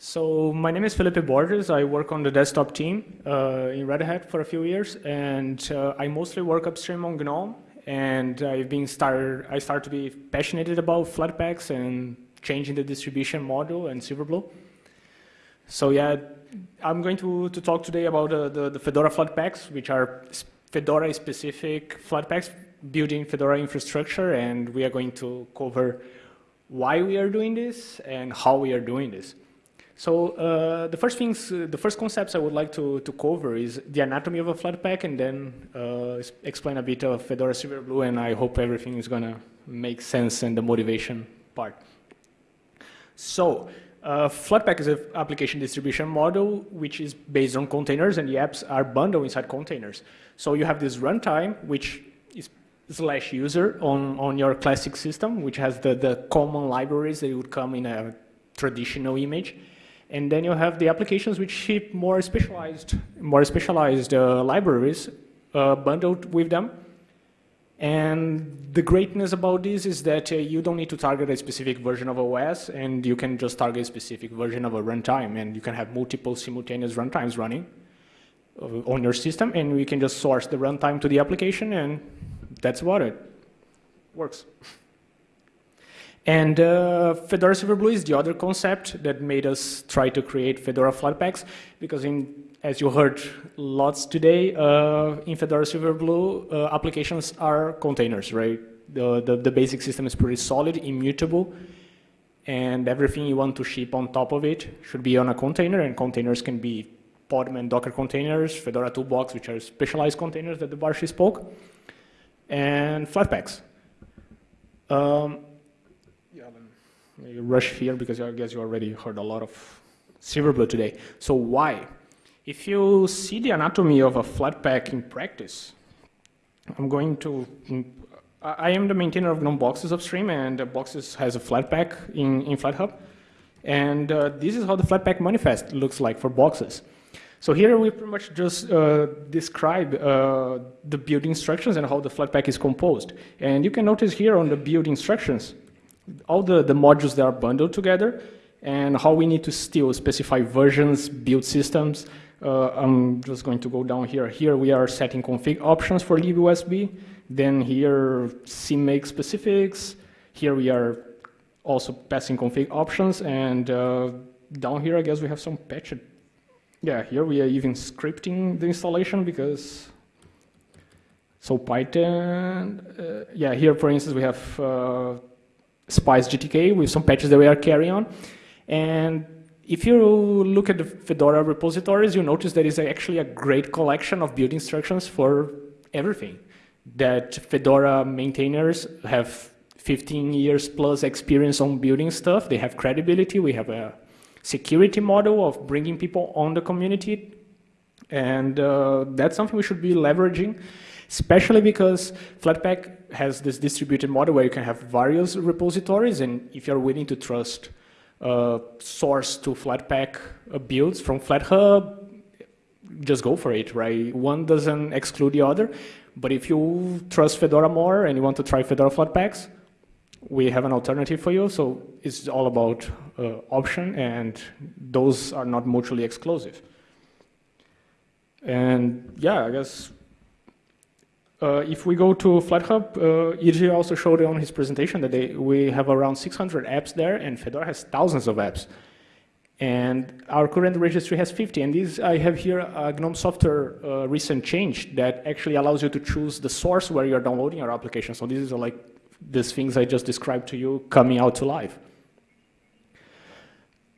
So my name is Felipe Borges. I work on the desktop team uh, in Red Hat for a few years, and uh, I mostly work upstream on GNOME. And I've been started. I started to be passionate about Flatpaks and changing the distribution model and Silverblue. So yeah, I'm going to, to talk today about uh, the, the Fedora Flatpaks, which are Fedora-specific Flatpaks building Fedora infrastructure, and we are going to cover why we are doing this and how we are doing this. So uh, the first things, uh, the first concepts I would like to, to cover is the anatomy of a Flatpak and then uh, explain a bit of Fedora Silverblue and I hope everything is gonna make sense and the motivation part. So uh, Flatpak is an application distribution model which is based on containers and the apps are bundled inside containers. So you have this runtime which is slash user on, on your classic system which has the, the common libraries that would come in a traditional image. And then you have the applications which ship more specialized, more specialized uh, libraries uh, bundled with them. And the greatness about this is that uh, you don't need to target a specific version of OS, and you can just target a specific version of a runtime, and you can have multiple simultaneous runtimes running uh, on your system, and we can just source the runtime to the application, and that's about it. Works. And uh, Fedora Silverblue is the other concept that made us try to create Fedora Flatpaks, because in, as you heard lots today, uh, in Fedora Silverblue, uh, applications are containers, right? The, the, the, basic system is pretty solid, immutable, and everything you want to ship on top of it should be on a container, and containers can be Podman Docker containers, Fedora Toolbox, which are specialized containers that Debarshi spoke, and Flatpaks. Um, rush here because I guess you already heard a lot of Silverblue today. So why? If you see the anatomy of a Flatpak in practice, I'm going to, I am the maintainer of GNOME Boxes upstream and Boxes has a Flatpak in, in FlatHub. And uh, this is how the Flatpak manifest looks like for Boxes. So here we pretty much just uh, describe uh, the build instructions and how the Flatpak is composed. And you can notice here on the build instructions, all the, the modules that are bundled together and how we need to still specify versions, build systems. Uh, I'm just going to go down here. Here we are setting config options for libusb. Then here CMake specifics. Here we are also passing config options. And uh, down here, I guess we have some patch. Yeah, here we are even scripting the installation because so Python, uh, yeah, here for instance we have uh, Spice GTK with some patches that we are carrying on. And if you look at the Fedora repositories, you notice there is actually a great collection of build instructions for everything. That Fedora maintainers have 15 years plus experience on building stuff. They have credibility. We have a security model of bringing people on the community. And uh, that's something we should be leveraging especially because Flatpak has this distributed model where you can have various repositories, and if you're willing to trust uh, source to Flatpak uh, builds from FlatHub, just go for it, right? One doesn't exclude the other, but if you trust Fedora more and you want to try Fedora Flatpaks, we have an alternative for you. So it's all about uh, option, and those are not mutually exclusive. And yeah, I guess uh, if we go to FlatHub, uh, also showed on his presentation that they, we have around 600 apps there, and Fedora has thousands of apps. And our current registry has 50. And this, I have here a GNOME software uh, recent change that actually allows you to choose the source where you're downloading your application. So this is like these things I just described to you coming out to life.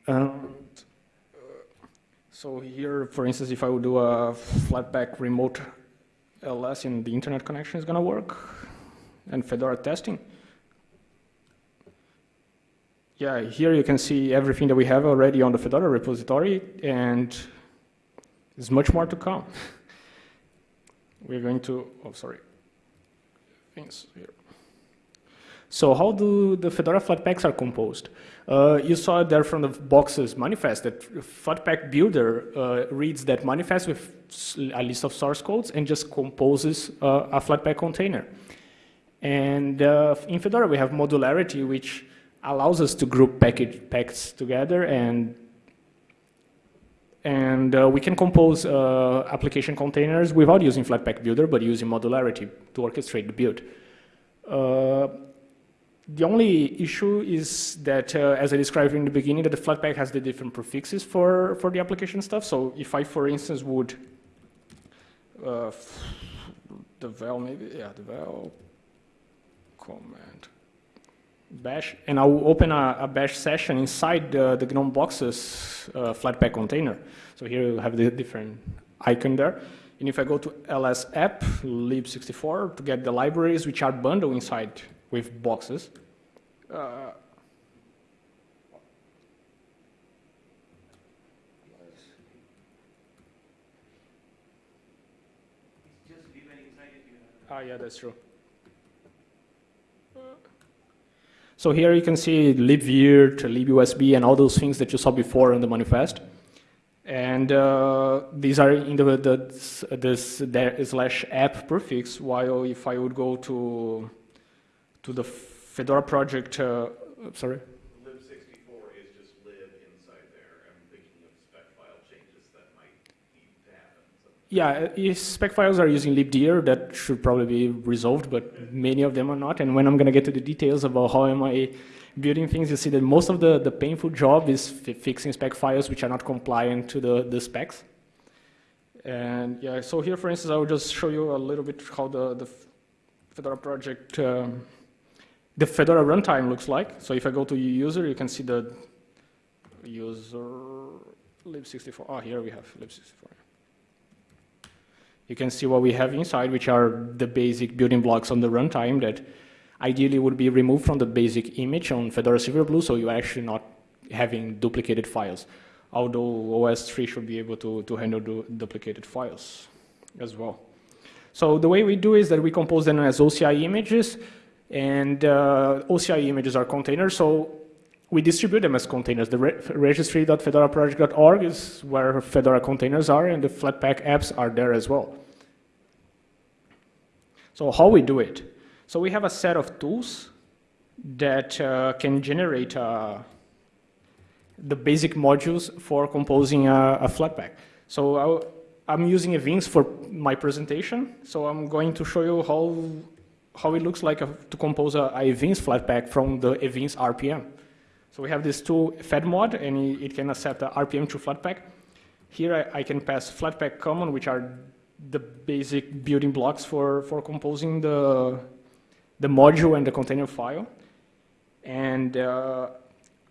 Um, so here, for instance, if I would do a Flatpak remote Uh, LS in the internet connection is going to work, and Fedora testing. Yeah, here you can see everything that we have already on the Fedora repository, and there's much more to come. We're going to, oh, sorry, things here. So how do the Fedora Flatpaks are composed? Uh, you saw there from the boxes manifest that Flatpak builder uh, reads that manifest with a list of source codes and just composes uh, a Flatpak container. And uh, in Fedora we have modularity which allows us to group package packs together and And uh, we can compose uh, application containers without using Flatpak Builder, but using modularity to orchestrate the build. Uh, the only issue is that, uh, as I described in the beginning, that the Flatpak has the different prefixes for, for the application stuff. So if I, for instance, would uh, devel maybe, yeah, the devel command bash, and I'll open a, a bash session inside the, the GNOME boxes uh, Flatpak container. So here you have the different icon there. And if I go to ls app lib64 to get the libraries which are bundled inside with boxes, uh, Ah, yeah, that's true. So here you can see libvirt, libusb, and all those things that you saw before in the manifest. And uh, these are in the, the this slash app prefix, while if I would go to, to the Fedora project, uh, sorry? Yeah, if spec files are using libdir, that should probably be resolved, but many of them are not. And when I'm going to get to the details about how am I building things, you see that most of the, the painful job is fixing spec files which are not compliant to the, the specs. And yeah, so here, for instance, I will just show you a little bit how the, the Fedora project, um, the Fedora runtime looks like. So if I go to user, you can see the user lib64. Oh, ah, here we have lib64 you can see what we have inside, which are the basic building blocks on the runtime that ideally would be removed from the basic image on Fedora Silverblue, so you're actually not having duplicated files. Although OSTree should be able to, to handle du duplicated files as well. So the way we do is that we compose them as OCI images, and uh, OCI images are containers, so we distribute them as containers. The re registry.fedoraproject.org is where Fedora containers are, and the Flatpak apps are there as well. So how we do it? So we have a set of tools that uh, can generate uh, the basic modules for composing a, a Flatpak. So i am using Evince for my presentation. So I'm going to show you how, how it looks like a, to compose a, a Evince Flatpak from the Evince RPM. So we have this tool fedmod, and it can accept the RPM to Flatpak. Here I, I, can pass Flatpak common, which are the basic building blocks for, for composing the, the module and the container file. And uh,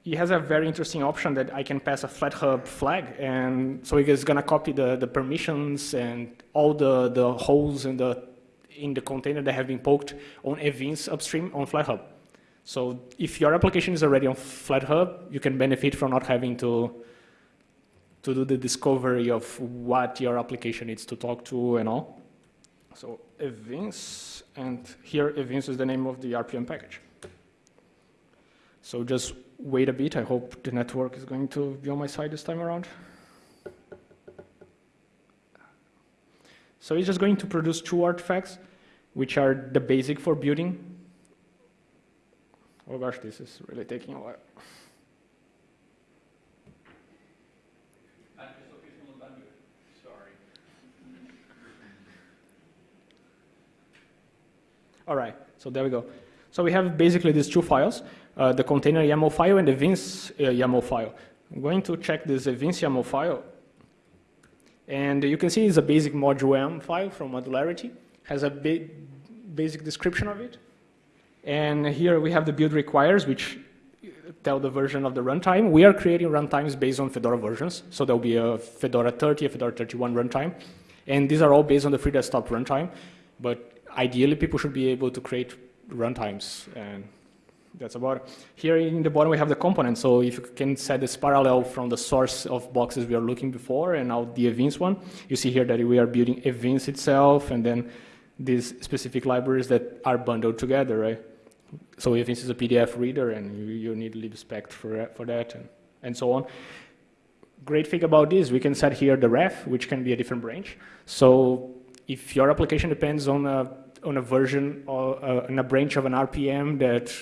it has a very interesting option that I can pass a FlatHub flag, and so it's gonna copy the, the permissions and all the, the holes in the, in the container that have been poked on Evince upstream on FlatHub. So if your application is already on FlatHub, you can benefit from not having to, to do the discovery of what your application needs to talk to and all. So Evince, and here Evince is the name of the RPM package. So just wait a bit. I hope the network is going to be on my side this time around. So it's just going to produce two artifacts, which are the basic for building Oh gosh, this is really taking a while. All right, so there we go. So we have basically these two files, uh, the container YAML file and the Evince uh, YAML file. I'm going to check this Evince YAML file. And you can see it's a basic module M file from Modularity, has a ba basic description of it. And here we have the build requires, which uh, tell the version of the runtime. We are creating runtimes based on Fedora versions. So there'll be a Fedora 30, a Fedora 31 runtime. And these are all based on the free desktop runtime. But ideally, people should be able to create runtimes. And that's about it. Here in the bottom, we have the components. So if you can set this parallel from the source of boxes we are looking before and now the Evince one, you see here that we are building Evince itself and then these specific libraries that are bundled together, right? so this is a PDF reader and you, you need libspectre for, for that and, and so on. Great thing about this, we can set here the ref, which can be a different branch. So if your application depends on a, on a version or uh, on a branch of an RPM that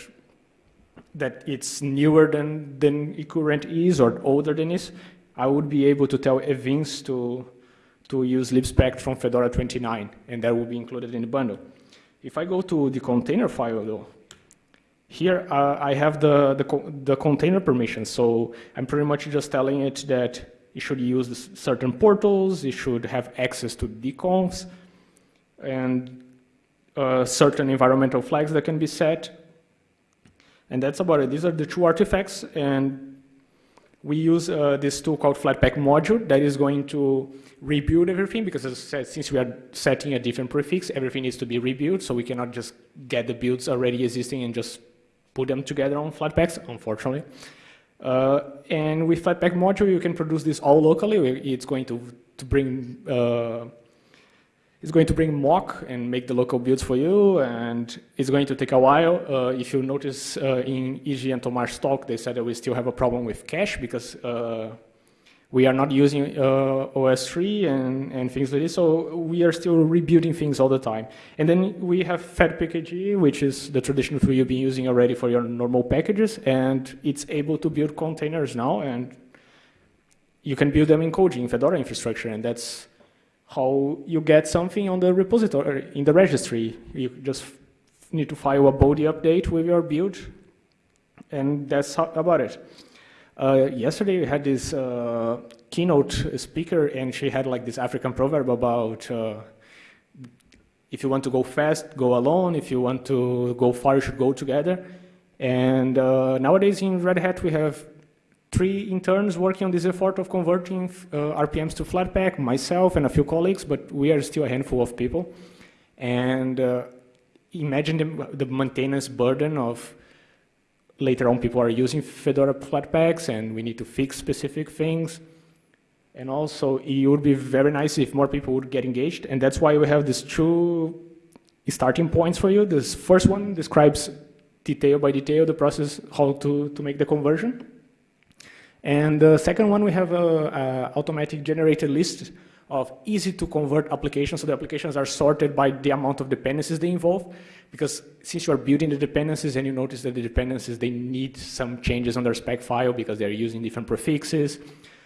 that it's newer than, than eCurrent is or older than is, I would be able to tell Evince to, to use libspectre from Fedora 29, and that will be included in the bundle. If I go to the container file, though, here uh, I have the, the, the, container permission, so I'm pretty much just telling it that it should use certain portals, it should have access to dconfs, and uh, certain environmental flags that can be set. And that's about it. These are the two artifacts, and we use uh, this tool called Flatpak module that is going to rebuild everything because as I said, since we are setting a different prefix, everything needs to be rebuilt, so we cannot just get the builds already existing and just put them together on Flatpaks, unfortunately. Uh, and with Flatpak module, you can produce this all locally. It's going to, to bring uh, it's going to bring mock and make the local builds for you, and it's going to take a while. Uh, if you notice uh, in Iji and Tomar's talk, they said that we still have a problem with cache because uh, we are not using uh, OSTree and, and things like this, so we are still rebuilding things all the time. And then we have FedPKG, which is the traditional tool you've been using already for your normal packages, and it's able to build containers now, and you can build them in Koji, in Fedora infrastructure, and that's how you get something on the repository, in the registry. You just need to file a Bodhi update with your build, and that's about it. Uh, yesterday we had this uh, keynote speaker, and she had like this African proverb about uh, if you want to go fast, go alone. If you want to go far, you should go together. And uh, nowadays in Red Hat, we have three interns working on this effort of converting uh, RPMs to Flatpak, myself and a few colleagues, but we are still a handful of people. And uh, imagine the, the, maintenance burden of later on people are using Fedora Flatpaks and we need to fix specific things. And also it would be very nice if more people would get engaged. And that's why we have these two starting points for you. This first one describes detail by detail the process, how to, to make the conversion. And the second one, we have a, a automatic generated list of easy to convert applications. So the applications are sorted by the amount of dependencies they involve. Because since you are building the dependencies and you notice that the dependencies, they need some changes on their spec file because they're using different prefixes.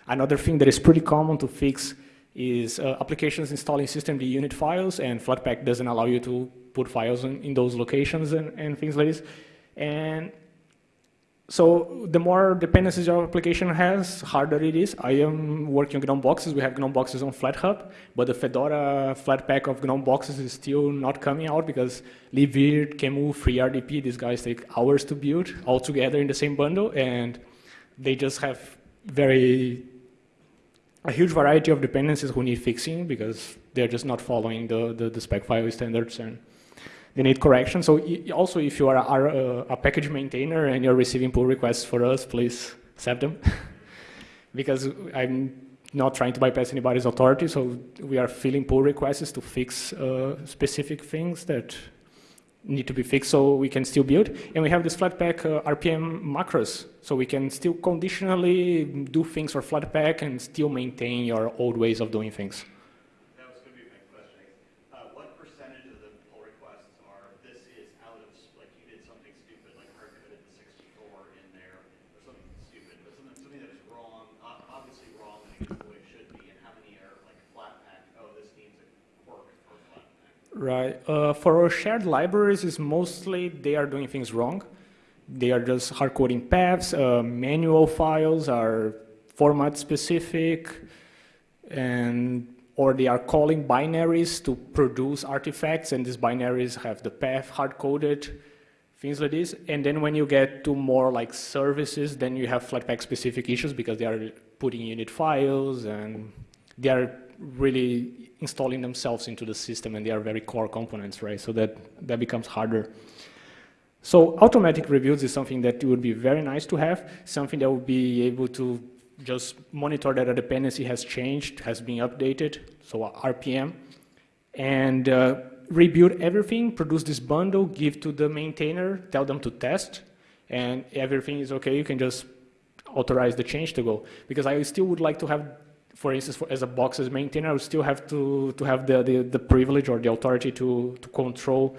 Another thing that is pretty common to fix is uh, applications installing systemd unit files and Flatpak doesn't allow you to put files in, in those locations and, and things like this. And so the more dependencies your application has, harder it is. I am working on GNOME boxes. We have GNOME boxes on FlatHub, but the Fedora Flatpak of GNOME boxes is still not coming out because libvirt, QEMU, FreeRDP, these guys take hours to build all together in the same bundle, and they just have very a huge variety of dependencies who need fixing because they're just not following the, the, the spec file standards and they need correction. So also, if you are a, a, package maintainer and you're receiving pull requests for us, please accept them. because I'm not trying to bypass anybody's authority, so we are filling pull requests to fix uh, specific things that need to be fixed so we can still build. And we have this Flatpak uh, RPM macros, so we can still conditionally do things for Flatpak and still maintain your old ways of doing things. Right. Uh, for our shared libraries, is mostly they are doing things wrong. They are just hard coding paths. Uh, manual files are format specific, and or they are calling binaries to produce artifacts, and these binaries have the path hard coded, things like this. And then when you get to more like services, then you have Flatpak specific issues because they are putting unit files and they are really installing themselves into the system and they are very core components, right? So that, that becomes harder. So automatic rebuilds is something that would be very nice to have, something that would be able to just monitor that a dependency has changed, has been updated, so RPM, and uh, rebuild everything, produce this bundle, give to the maintainer, tell them to test, and everything is okay, you can just authorize the change to go. Because I still would like to have for instance, for, as a boxes maintainer, I would still have to, to have the, the, the privilege or the authority to, to control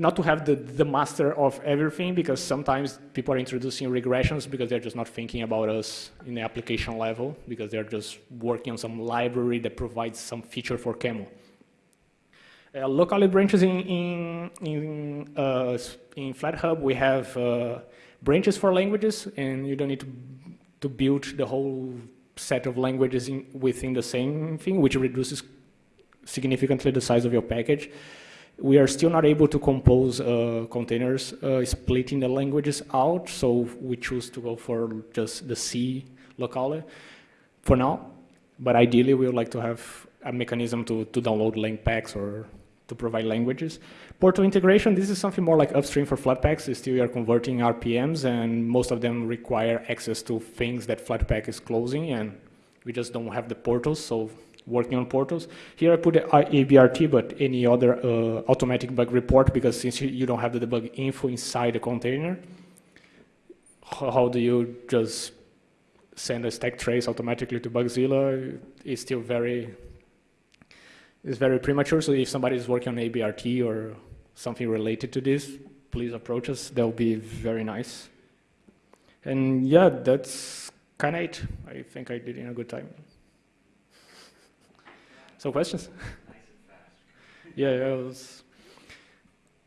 not to have the, the master of everything because sometimes people are introducing regressions because they're just not thinking about us in the application level because they're just working on some library that provides some feature for QEMU. Uh, locally branches in, in, in, uh, in FlatHub, we have uh, branches for languages and you don't need to, to build the whole set of languages in, within the same thing, which reduces significantly the size of your package we are still not able to compose uh, containers uh, splitting the languages out, so we choose to go for just the C locale for now. But ideally, we would like to have a mechanism to, to download link packs or to provide languages. Portal integration, this is something more like upstream for Flatpaks. Still, you are converting RPMs, and most of them require access to things that Flatpak is closing, and we just don't have the portals, so working on portals. Here I put a ABRT, but any other uh, automatic bug report, because since you don't have the debug info inside the container, how do you just send a stack trace automatically to Bugzilla? It's still very, it's very premature. So if somebody is working on ABRT or something related to this, please approach us. That will be very nice. And yeah, that's kind of it. I think I did in a good time. So questions? yeah, I was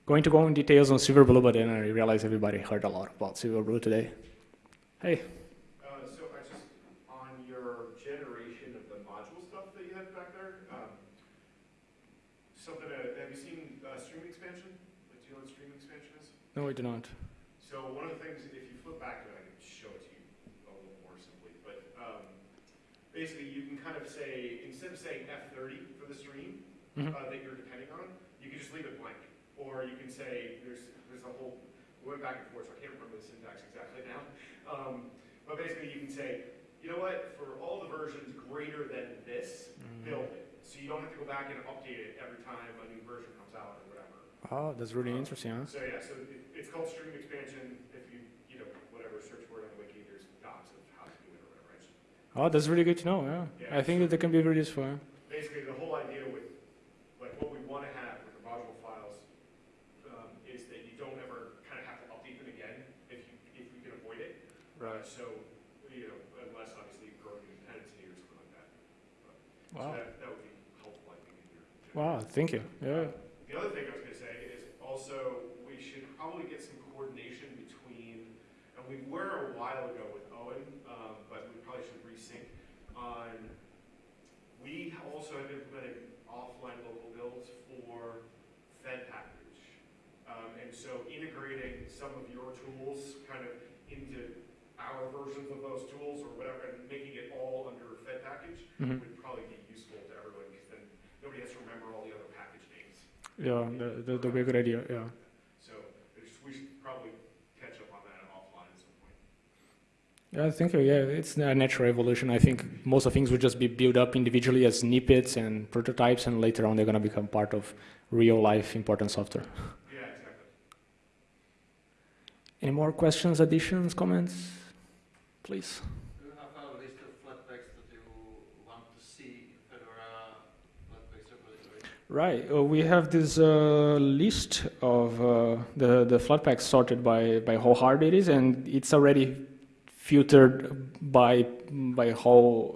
going to go in details on Silverblue, but then I realized everybody heard a lot about Silverblue today. Hey. Uh, so I just, on your generation of the module stuff that you had back there, um, something, uh, have you seen uh, stream expansion? Like, do you know what stream expansion is? No, I do not. So one of the things, if you flip back to it, I can show it to you a little more simply, but um, basically you can kind of say, instead of saying F30 for the stream Mhm. uh, that you're depending on, you can just leave it blank. Or you can say, there's, there's a whole, we went back and forth, so I can't remember the syntax exactly now. Um, but basically you can say, you know what, for all the versions greater than this, Mm. build it. So you don't have to go back and update it every time a new version comes out or whatever. Oh, that's really interesting, huh? So yeah, so it, it's called stream expansion. If you, you know, whatever, search word on the wiki, there's docs of how to do it or whatever. Just- Oh, that's really good to know, yeah. Yeah. I think that they can be really useful. yeah. Basically, the whole idea with, like, what we want to have with the module files um, is that you don't ever kind of have to update them again if you, if you can avoid it. Uh, So, you know, unless obviously you're growing a dependency or something like that. So Wow. that, that would be helpful, I think, in your. Wow, thank you. Yeah. The other thing I was gonna say is also, we should probably get some coordination between, and we were a while ago with Owen, um, but we probably should resync on, we also have implemented offline local builds for Fed package. Um, and so integrating some of your tools kind of into our versions of those tools or whatever, and making it all under Fed package Mhm. would probably be useful to everyone, because then nobody has to remember all the other package names. Yeah, that, that would be a good idea, yeah. So it's- we should probably catch up on that offline at some point. Yeah, I think, uh, yeah, it's a natural evolution. I think most of things would just be built up individually as snippets and prototypes, and later on they're going to become part of real life important software. Yeah, exactly. Any more questions, additions, comments? Please. Do you have a list of flatpaks that you want to see in Fedora flatpaks repository? Right, uh, we have this uh, list of uh, the, the Flatpaks sorted by, by how hard it is, and it's already filtered by, by how,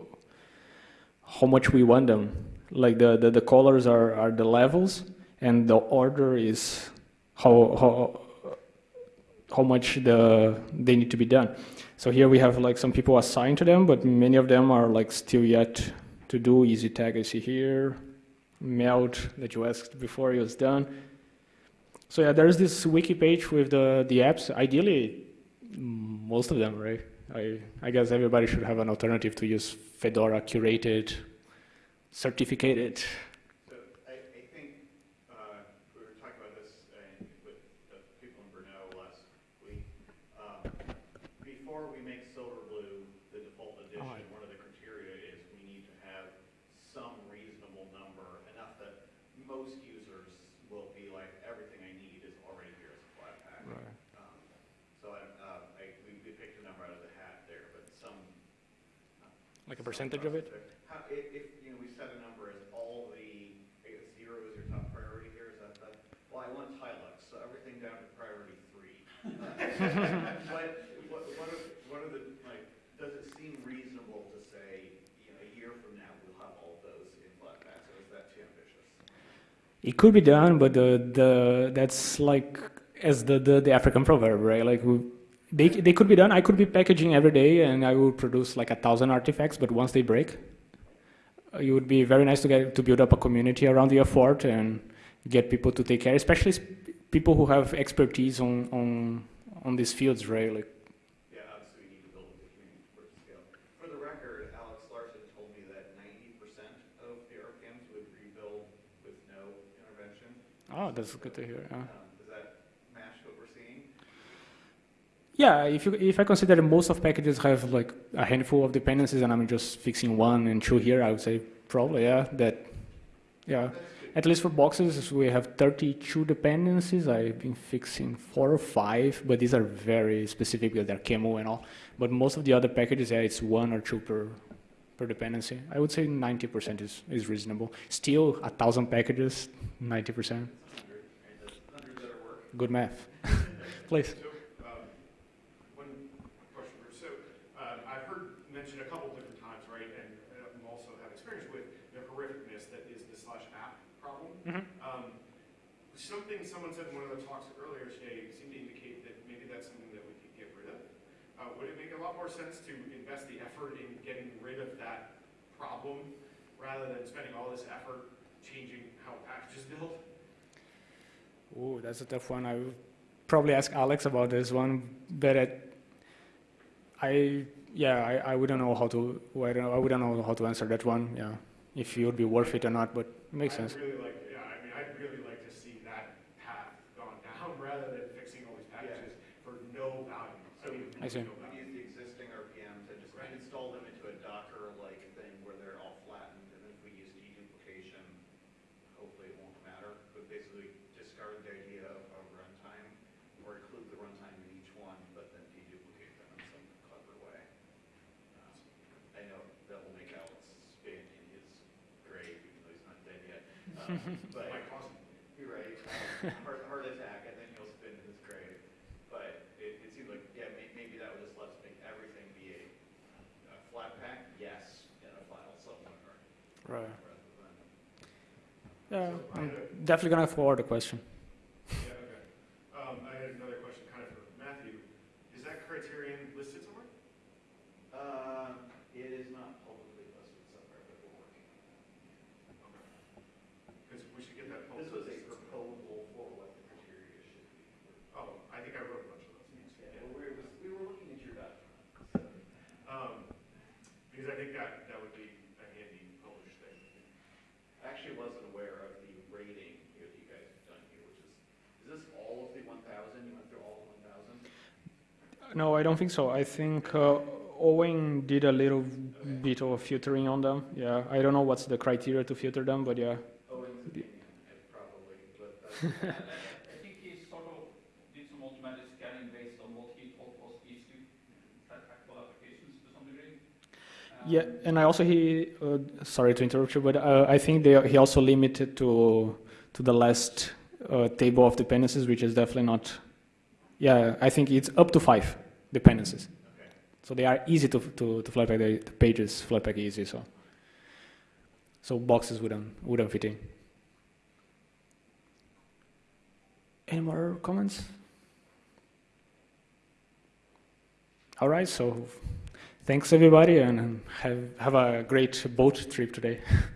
how much we want them. Like the, the, the colors are, are the levels, and the order is how, how, how much the, they need to be done. So here we have like some people assigned to them, but many of them are like still yet to do. Easy tag I see here melt that you asked before it was done. So yeah, there's this wiki page with the, the apps. Ideally, most of them, right? I, I guess everybody should have an alternative to use Fedora curated, certificated. So I, I think, uh, we were talking about this uh, with the people in Brno last week. Um, Before we make Silverblue the default edition, Oh, I- one of the criteria is we need to have some reasonable number, enough that most users will be like, everything I need is already here as a flat pack. Um, So I, uh, I, we we picked a number out of the hat there, but some. Like a percentage of it? How, if, if, you know, we set a number as all the, I guess zero is your top priority here, is that the, well, I want Hilux, so But what, what are, what are the, like, does it seem reasonable to say, you know, a year from now, we'll have all those in flat packs, or is that too ambitious? It could be done, but the, the that's like as the, the, the African proverb, right? Like we, they they could be done. I could be packaging every day, and I would produce like a thousand artifacts. But once they break, uh, it would be very nice to get to build up a community around the effort and get people to take care, especially people who have expertise on on on these fields, right? Like Yeah, obviously, we need to build the community for scale. For the record, Alex Larsson told me that ninety percent of the RPMs would rebuild with no intervention. oh, that's good to hear. Uh, Um, Does that match what we're seeing? Yeah, if you if I consider most of packages have like a handful of dependencies and I'm just fixing one and two here, I would say probably yeah that yeah. At least for boxes, we have 32 dependencies. I've been fixing four or five, but these are very specific because they're QEMU and all. But most of the other packages, yeah, it's one or two per per dependency. I would say 90% is, is reasonable. Still, a thousand packages, 90%. Hundred, right, that's hundred better work. Good math. Please. So, um, one question, Bruce. So, um, I've heard mentioned a couple different times, right, and um, also have experience with the horrificness that is the slash app problem. Mhm. Um, something someone said in one of the talks earlier today seemed to indicate that maybe that's something that we could get rid of. Uh, would it make a lot more sense to invest the effort in getting rid of that problem rather than spending all this effort changing how packages build? Ooh, that's a tough one. I would probably ask Alex about this one, but it, I, yeah, I, I wouldn't know how to, I don't, I wouldn't know how to answer that one. Yeah, if it would be worth it or not, but it makes sense. I'd really like, yeah, I mean, I'd really like to see that path gone down rather than fixing all these packages for no value. I mean, I see. no We value. use the existing RPMs and just Right. install them into a Docker-like thing where they're all flattened, and if we use deduplication, hopefully it won't matter, but basically discard the idea of a runtime, or include the runtime in each one, but then deduplicate them in some clever way. Um, I know that will make Alex spin in his grave, even though he's not dead yet. Um, But, Might cost you're right, heart, heart attack, and then he'll spin in his grave. But it, it seems like, yeah, may, maybe that would just let us make everything be a, a flat pack, yes, and a file somewhere, Right. rather than. Yeah, I'm definitely gonna forward the question. Yeah, okay. Um, I had another question kind of for Matthew. Is that criterion listed somewhere? Uh, it is not publicly listed somewhere, but we're working on Because we should get that. it. This was a publicly listed somewhere. proposal for what the criteria should be. Oh, I think I wrote a bunch of those. Yeah, well, we were, we were looking at your document. Um, because I think that, that would be a handy published thing. I actually wasn't aware of the rating here that you guys have done here, which is, is this all of the one thousand? You went through all the one thousand? No, I don't think so. I think uh, Owen did a little bit of filtering on them. Yeah, I don't know what's the criteria to filter them, but yeah. Owen's opinion, I probably, but that's. I think he sort of did some automatic scanning based on what he thought was easy practical applications to some degree. Yeah, Um, and I also he uh, sorry to interrupt you, but uh, I think they, he also limited to to the last uh, table of dependencies, which is definitely not. Yeah, I think it's up to five dependencies, so they are easy to to to flatpak. The, the pages flatpak easy, so so boxes wouldn't wouldn't fit in. Any more comments? All right, so thanks everybody, and have have a great boat trip today.